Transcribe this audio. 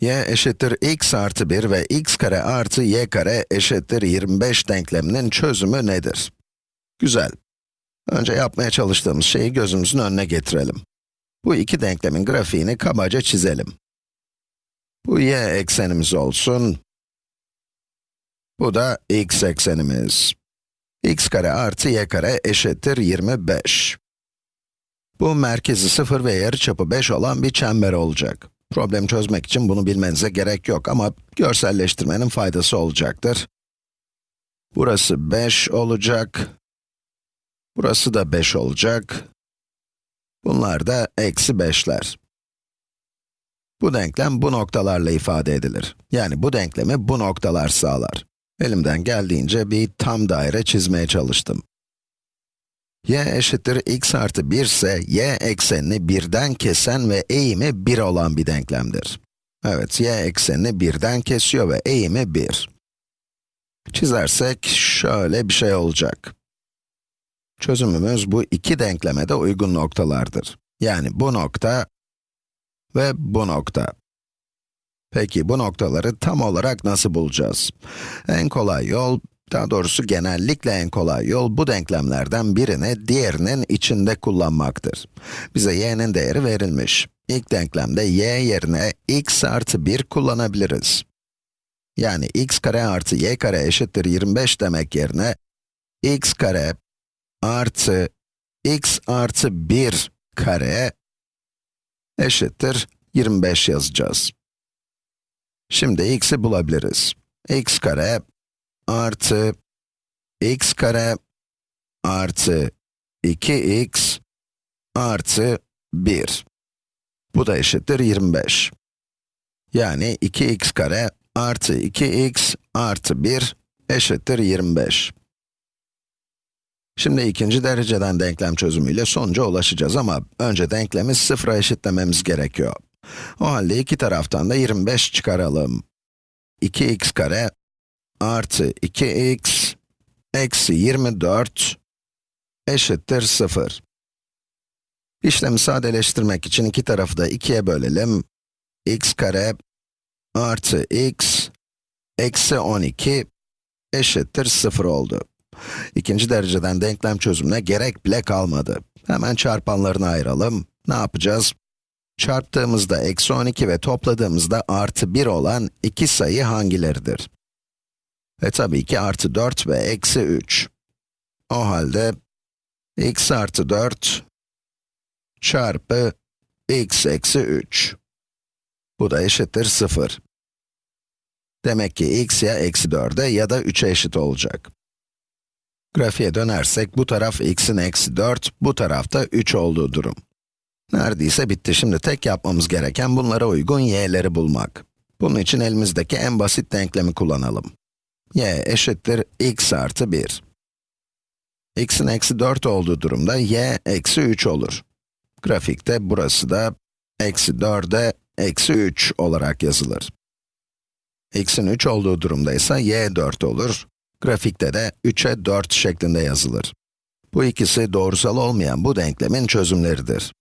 y eşittir x artı 1 ve x kare artı y kare eşittir 25 denkleminin çözümü nedir? Güzel. Önce yapmaya çalıştığımız şeyi gözümüzün önüne getirelim. Bu iki denklemin grafiğini kabaca çizelim. Bu y eksenimiz olsun. Bu da x eksenimiz. x kare artı y kare eşittir 25. Bu merkezi 0 ve yarıçapı 5 olan bir çember olacak. Problemi çözmek için bunu bilmenize gerek yok ama görselleştirmenin faydası olacaktır. Burası 5 olacak. Burası da 5 olacak. Bunlar da eksi 5'ler. Bu denklem bu noktalarla ifade edilir. Yani bu denklemi bu noktalar sağlar. Elimden geldiğince bir tam daire çizmeye çalıştım. Y eşittir x artı 1 ise y eksenini birden kesen ve eğimi 1 olan bir denklemdir. Evet, y eksenini birden kesiyor ve eğimi 1. Çizersek şöyle bir şey olacak. Çözümümüz bu iki denkleme de uygun noktalardır. Yani bu nokta ve bu nokta. Peki bu noktaları tam olarak nasıl bulacağız? En kolay yol, daha doğrusu genellikle en kolay yol bu denklemlerden birini diğerinin içinde kullanmaktır. Bize y'nin değeri verilmiş. İlk denklemde y yerine x artı 1 kullanabiliriz. Yani x kare artı y kare eşittir 25 demek yerine x kare artı x artı 1 kare eşittir 25 yazacağız. Şimdi x'i bulabiliriz. x kare artı x kare artı 2x artı 1. Bu da eşittir 25. Yani 2x kare artı 2x artı 1 eşittir 25. Şimdi ikinci dereceden denklem çözümüyle sonuca ulaşacağız ama önce denklemi sıfıra eşitlememiz gerekiyor. O halde iki taraftan da 25 çıkaralım. 2x kare artı 2x eksi 24 eşittir 0. İşlemi sadeleştirmek için iki tarafı da 2'ye bölelim. x kare artı x eksi 12 eşittir 0 oldu. İkinci dereceden denklem çözümüne gerek bile kalmadı. Hemen çarpanlarını ayıralım. Ne yapacağız? Çarptığımızda eksi 12 ve topladığımızda artı 1 olan iki sayı hangileridir? Ve tabii ki artı 4 ve eksi 3. O halde x artı 4 çarpı x eksi 3. Bu da eşittir 0. Demek ki x ya eksi 4'e ya da 3'e eşit olacak. Grafiğe dönersek bu taraf x'in eksi 4, bu tarafta 3 olduğu durum. Neredeyse bitti. Şimdi tek yapmamız gereken bunlara uygun y'leri bulmak. Bunun için elimizdeki en basit denklemi kullanalım. Y eşittir x artı 1. x'in eksi 4 olduğu durumda y eksi 3 olur. Grafikte burası da eksi 4'e eksi 3 olarak yazılır. x'in 3 olduğu durumda ise y 4 olur. Grafikte de 3'e 4 şeklinde yazılır. Bu ikisi doğrusal olmayan bu denklemin çözümleridir.